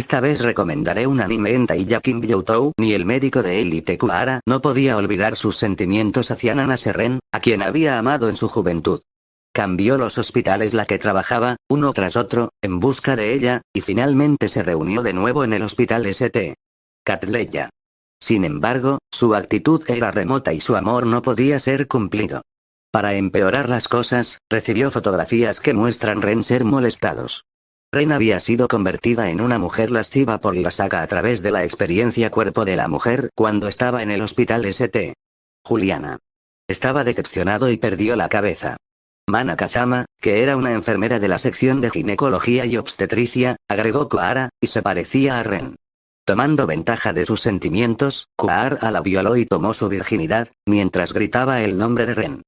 Esta vez recomendaré un anime en Taiya Kim Youtou, ni el médico de élite Kuara no podía olvidar sus sentimientos hacia Nana Serren, a quien había amado en su juventud. Cambió los hospitales la que trabajaba, uno tras otro, en busca de ella, y finalmente se reunió de nuevo en el hospital St. Catleya. Sin embargo, su actitud era remota y su amor no podía ser cumplido. Para empeorar las cosas, recibió fotografías que muestran Ren ser molestados. Ren había sido convertida en una mujer lasciva por la saga a través de la experiencia cuerpo de la mujer cuando estaba en el hospital St. Juliana. Estaba decepcionado y perdió la cabeza. Mana Kazama, que era una enfermera de la sección de ginecología y obstetricia, agregó Koara, y se parecía a Ren. Tomando ventaja de sus sentimientos, Koara la violó y tomó su virginidad, mientras gritaba el nombre de Ren.